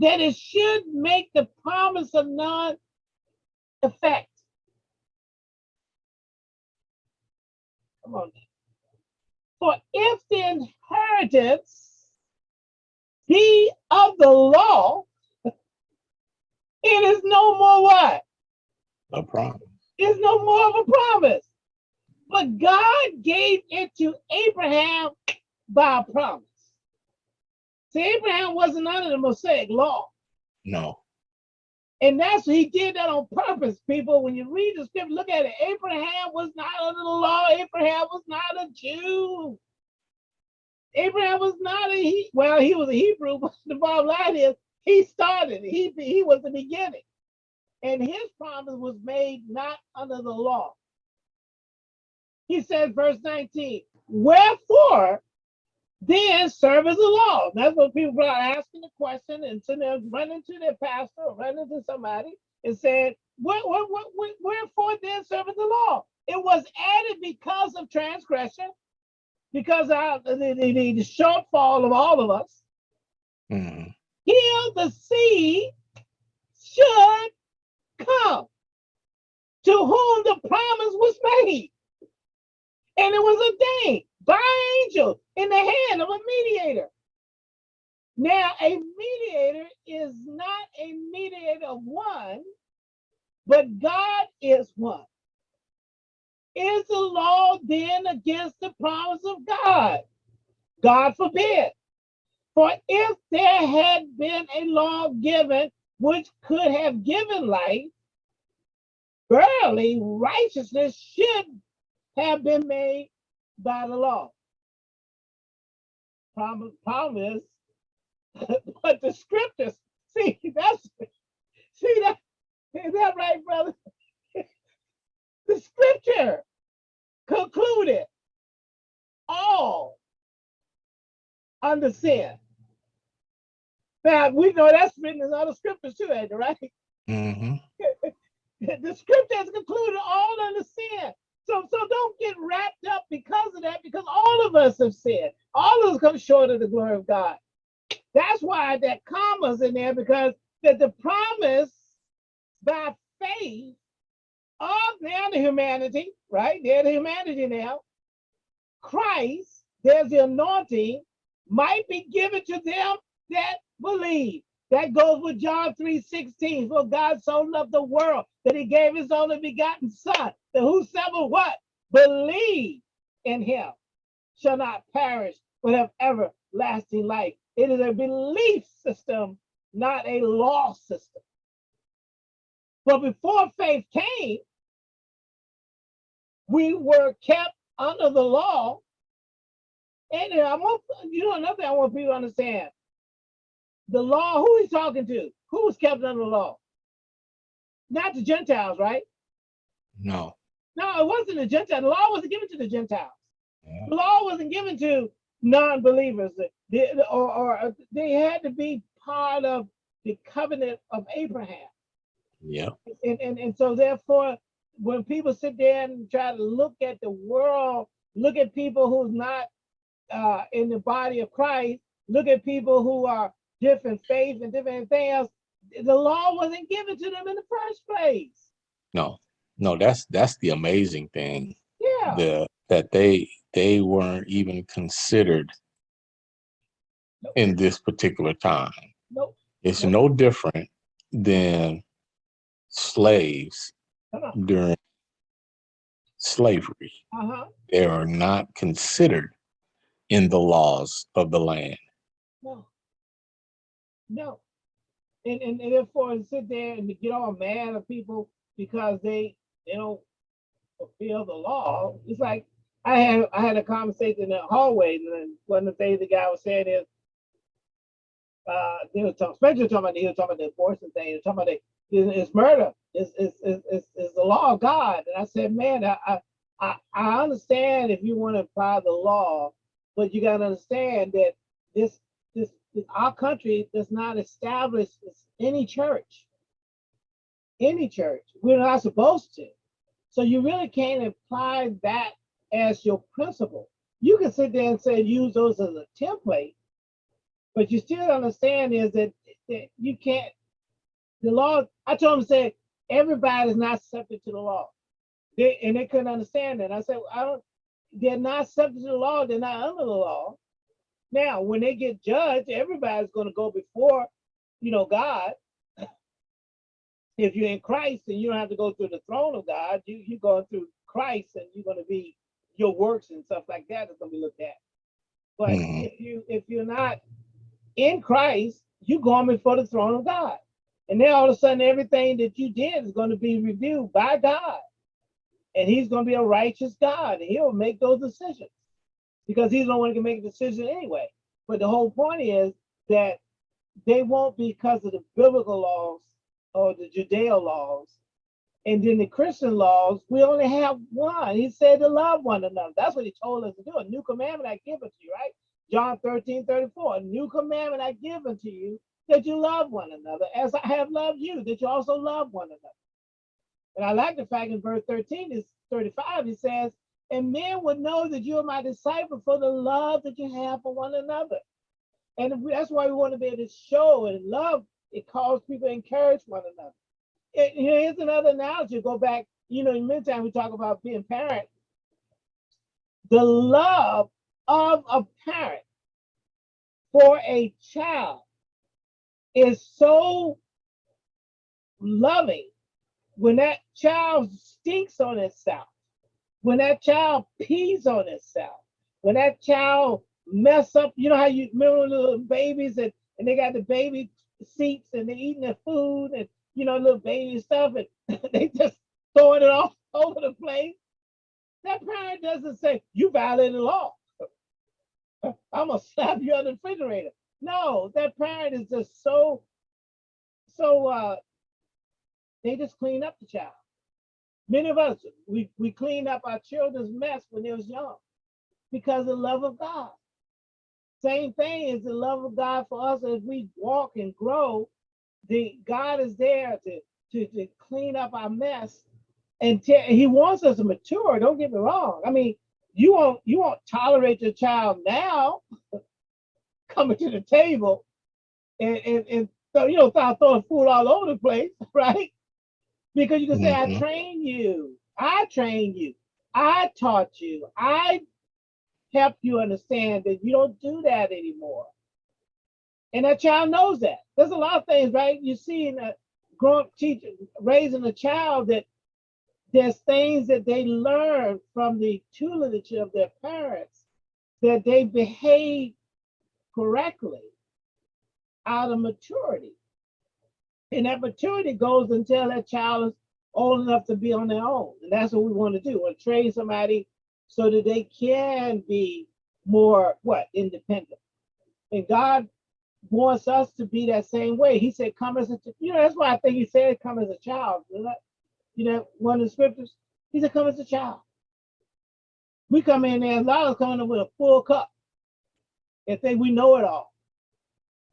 that it should make the promise of non effect. Come on. For if the inheritance be of the law, it is no more what? A promise. It's no more of a promise. But God gave it to Abraham by a promise. See, Abraham wasn't under the Mosaic law. No. And that's what he did that on purpose, people. When you read the scripture, look at it. Abraham was not under the law. Abraham was not a Jew. Abraham was not a he. Well, he was a Hebrew, but the bottom line is he started. He he was the beginning, and his promise was made not under the law. He says, verse 19, wherefore then serve as a law. That's what people are asking the question and sitting there running to their pastor or running to somebody and saying, what, what, what, what, wherefore then serve as the law? It was added because of transgression, because of the, the, the, shortfall of all of us. Mhm. Here the seed should come to whom the promise was made. And it was a thing by angel in the hand of a mediator. Now, a mediator is not a mediator of one, but God is one. Is the law then against the promise of God? God forbid. For if there had been a law given which could have given life, verily righteousness should have been made by the law. Problem, problem is, but the scriptures, see, that's, see that, is that right, brother? The scripture concluded all under sin. Now, we know that's written in other scriptures too, ain't it, right? Mhm. the scripture has concluded all under sin. So, so don't get wrapped up because of that, because all of us have sinned. All of us come short of the glory of God. That's why that comma's in there, because that the promise by faith of now the humanity, right? They're the humanity now. Christ, there's the anointing, might be given to them that believe. That goes with John 3 16. For God so loved the world that he gave his only begotten son, that whosoever what? Believe in him shall not perish, but have everlasting life. It is a belief system, not a law system. But before faith came, we were kept under the law. And I want you know another thing I want people to understand. The law, who he's talking to? Who was kept under the law? Not the Gentiles, right? No. No, it wasn't the Gentiles. The law wasn't given to the Gentiles. Yeah. The law wasn't given to non-believers. Or, or they had to be part of the covenant of Abraham. Yeah. and, and, and so therefore, when people sit there and try to look at the world, look at people who's not uh, in the body of Christ, look at people who are different faiths and different things, the law wasn't given to them in the first place. No. No, that's that's the amazing thing. Yeah, The that they they weren't even considered in this particular time. nope, It's Nope. no different than slaves on, during slavery. uh-huh, They are not considered in the laws of the land. no. No. And, and, and therefore sit there and get all mad at people because they, they don't fulfill the law. It's like, I had, I had a conversation in the hallway and one of the things the guy was saying is, uh, they were talking, especially talking about, he was talking about the abortion thing, he was talking about the, it's, murder, it's, it's, it's, it's, the law of God. And I said, man, I, I, I, understand if you want to apply the law, but you gotta understand that this, this- our country does not establish any church. Any church, we're not supposed to. So you really can't apply that as your principle. You can sit there and say, use those as a template, but you still understand is that that you can't. The law. I told him said everybody is not subject to the law. They, and they couldn't understand that. I said, I don't. They're not subject to the law. They're not under the law. Now, when they get judged, everybody's going to go before, you know, God. If you're in Christ and you don't have to go through the throne of God, you you're going through Christ and you're going to be your works and stuff like that is going to be looked at. But Mhm. if you if you're not in Christ, you're going before the throne of God. And then all of a sudden, everything that you did is going to be reviewed by God. And he's going to be a righteous God. And he'll make those decisions because he's the one who can make a decision anyway. But the whole point is that they won't be because of the biblical laws or the Judeo laws. And then the Christian laws, we only have one. He said to love one another. That's what he told us to do. A new commandment I give unto you, right? John 13, 34. A new commandment I give unto you that you love one another as I have loved you, that you also love one another. And I like the fact in verse 13 is 35, it says, and men would know that you are my disciple for the love that you have for one another. And that's why we want to be able to show and love. It calls people to encourage one another. And here's another analogy. Go back, you know, in meantime we talk about being parent. The love of a parent for a child is so loving when that child stinks on itself, when that child pees on itself, when that child mess up, you know how you remember little babies and, and they got the baby seats and they're eating their food and you know little baby stuff and they just throwing it all over the place. That parent doesn't say, you violated the law. I'm gonna slap you on the refrigerator. No, that parent is just so, so uh they just clean up the child. Many of us, we, we cleaned up our children's mess when they was young because of the love of God. Same thing is the love of God for us as we walk and grow. The God is there to, to, to clean up our mess and he wants us to mature. Don't get me wrong. I mean, you won't you won't tolerate your child now coming to the table and and, and so you know start throwing food all over the place, right? Because you can say, I Mhm. train you, I trained you, I taught you, I helped you understand that you don't do that anymore. And that child knows that. There's a lot of things, right? You see in a growing teacher raising a child that there's things that they learn from the tutelage of their parents that they behave correctly out of maturity. And that maturity goes until that child is old enough to be on their own. And that's what we want to do. We want to train somebody so that they can be more what independent. And God wants us to be that same way. He said, come as a you know, that's why I think he said come as a child. You know, one of the scriptures, he said, come as a child. We come in there, a lot of coming in with a full cup and think we know it all.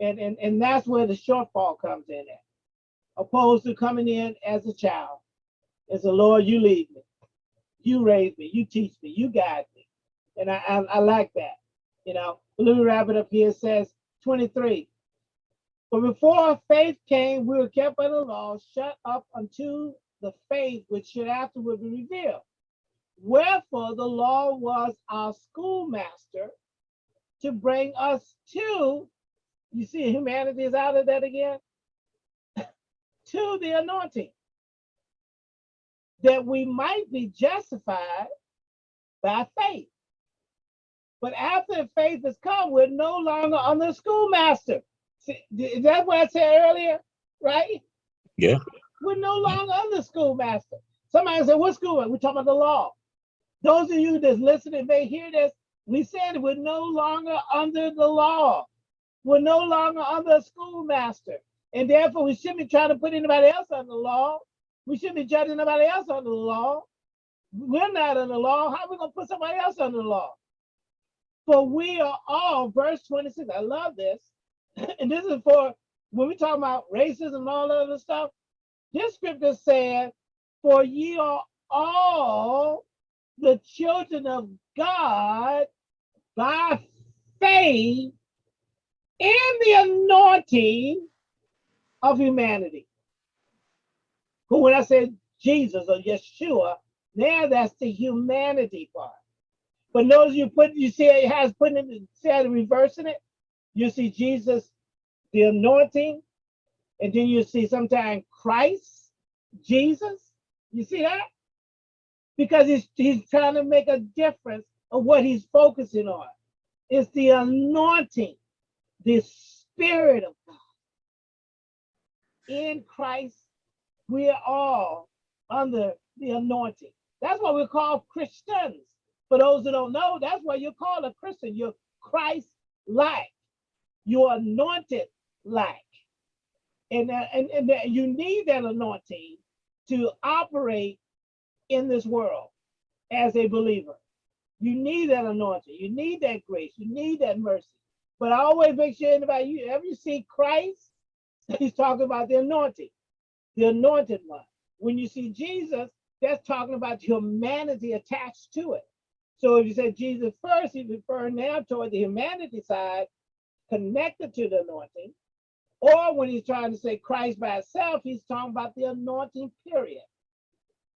And, and, and that's where the shortfall comes in at, opposed to coming in as a child. As the Lord, you lead me, you raise me, you teach me, you guide me. And I, I, I like that, you know. Let me wrap it up here. Says 23. But before our faith came, we were kept by the law, shut up unto the faith which should afterward be revealed. Wherefore the law was our schoolmaster to bring us to, you see, humanity is out of that again, to the anointing, that we might be justified by faith. But after faith has come, we're no longer under the schoolmaster. See, is that what I said earlier? Right? Yeah. We're no longer under schoolmaster. Somebody said, what school? We're talking about the law. Those of you that's listening may hear this. We said we're no longer under the law. We're no longer under a schoolmaster. And therefore, we shouldn't be trying to put anybody else under the law. We shouldn't be judging nobody else under the law. We're not under the law. How are we going to put somebody else under the law? For we are all, verse 26, I love this. and this is for when we talk about racism and all that other stuff. This scripture said, For ye are all the children of God by faith in the anointing of humanity. But when I said Jesus or Yeshua, now that's the humanity part. But notice you put you see it has put it see how reversing it. You see Jesus, the anointing, and then you see sometimes Christ, Jesus. You see that? Because he's he's trying to make a difference of what he's focusing on. It's the anointing, the spirit of God. In Christ, we are all under the anointing. That's what we're called Christians. For those that don't know, that's what you're called a Christian. You're Christ-like. You're anointed like. And, uh, and, and that you need that anointing to operate in this world as a believer. You need that anointing. You need that grace. You need that mercy. But I always make sure anybody, you ever you see Christ, he's talking about the anointing, the anointed one. When you see Jesus, that's talking about humanity attached to it. So if you say Jesus first, he's referring now toward the humanity side connected to the anointing. Or when he's trying to say Christ by itself, he's talking about the anointing period.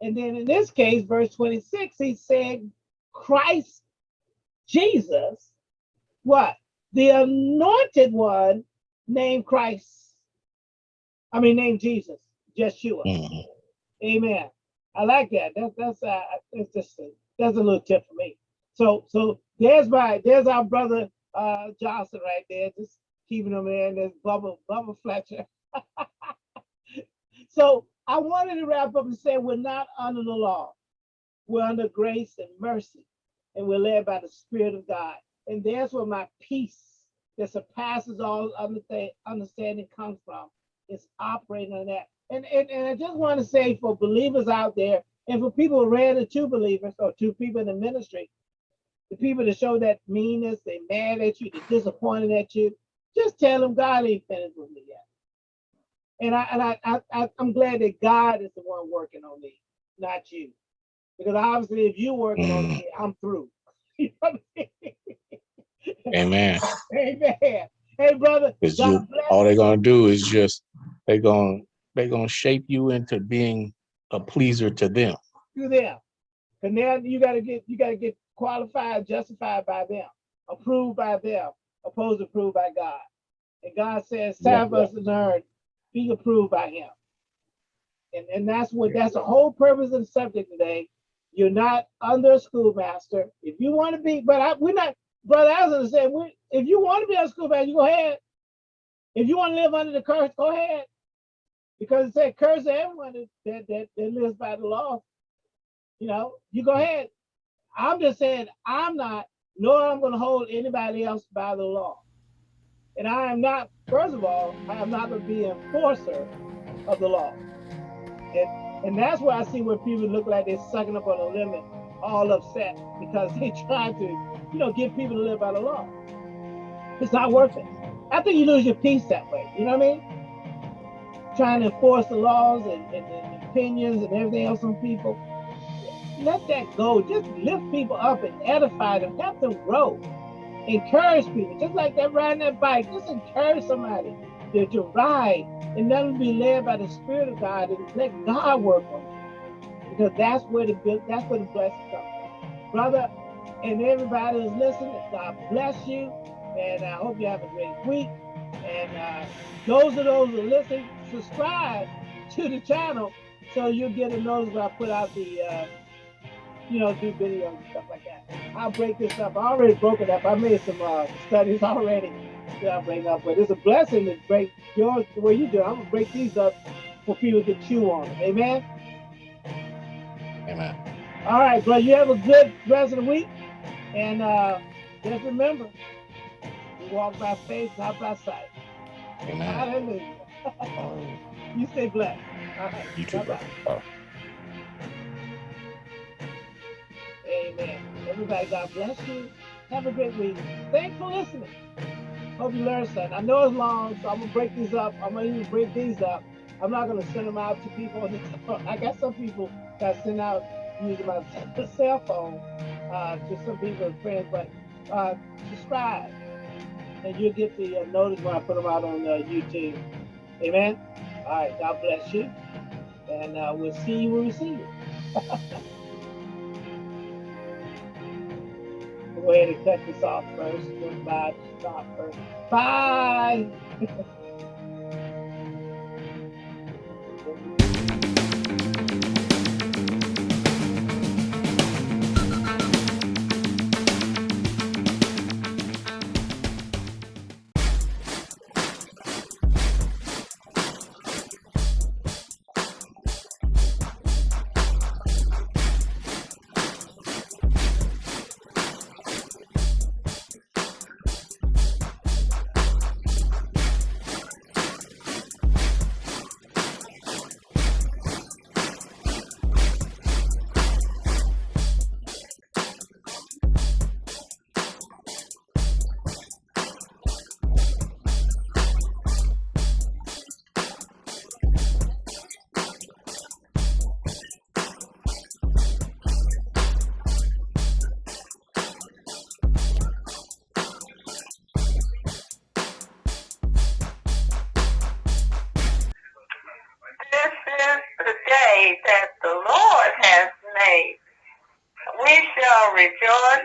And then in this case, verse 26, he said Christ, Jesus, what? The anointed one named Christ. I mean, named Jesus, Yeshua. Mhm. Amen. I like that. That's that's uh that's just a, that's a little tip for me. So so there's my there's our brother uh Johnson right there, just keeping him in. There's Bubba Bubba Fletcher. so I wanted to wrap up and say we're not under the law. We're under grace and mercy, and we're led by the Spirit of God. And that's where my peace that surpasses all understa- understanding comes from. It's operating on that. And, and, and I just want to say for believers out there, and for people rare two believers or two people in the ministry, the people that show that meanness, they mad at you, they're disappointed at you, just tell them God ain't finished with me yet. And I and I, I, I I'm glad that God is the one working on me, not you. Because obviously if you're working on mm. me, I'm through. You know I mean? Amen. Amen. Hey brother, Because God you bless all they're gonna do is just they're gonna they're gonna shape you into being a pleaser to them. you there. And now you gotta get you gotta get qualified, justified by them, approved by them, opposed approved by God. And God says, for us to learn, be approved by him. And, and that's what that's the whole purpose of the subject today. You're not under a schoolmaster. If you want to be, but I, we're not, brother Aslan said, we, if you want to be a schoolmaster, you go ahead. If you want to live under the curse, go ahead. Because it said curse everyone that, that, that, that lives by the law. You know, you go ahead. I'm just saying I'm not, nor I'm going to hold anybody else by the law. And I am not, first of all, I am not going to be enforcer of the law. And, and that's why I see where people look like they're sucking up on a limit, all upset because they try to, you know, get people to live by the law. It's not worth it. I think you lose your peace that way. You know what I mean? Trying to enforce the laws and, and, and opinions and everything else on people. Let that go. Just lift people up and edify them. Help them grow. Encourage people. Just like that riding that bike. Just encourage somebody to, to ride and let them be led by the Spirit of God and let God work on them. Because that's where the that's where the blessing comes. Brother, and everybody who's listening, God bless you. And I hope you have a great week. And uh, those of those who listen, subscribe to the channel so you'll get a notice when I put out the, uh, you know, do videos and stuff like that. I'll break this up. I already broke it up. I made some uh, studies already that I bring up, but it's a blessing to break yours the way you do. I'm gonna break these up for people to chew on. Amen. Amen. All right, bro. You have a good rest of the week, and uh, just remember, walk by faith, not by sight. Amen. Hallelujah. You stay blessed. All right. you too, brother. Amen. Everybody, God bless you. Have a great week. Thanks for listening. Hope you learned something. I know it's long, so I'm gonna break these up. I'm gonna even break these up. I'm not gonna send them out to people. I got some people that send out using my cell phone uh, to some people and friends, but uh, subscribe and you'll get the uh, notice when I put them out on uh, YouTube. Amen. All right, God bless you. And uh, we'll see you when we see you. Go ahead and cut this off first. Goodbye. Stop first. Bye.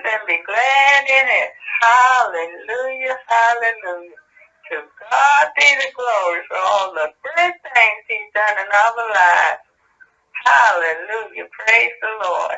and be glad in it. Hallelujah, hallelujah. To God be the glory for all the great things he's done in our lives. Hallelujah. Praise the Lord.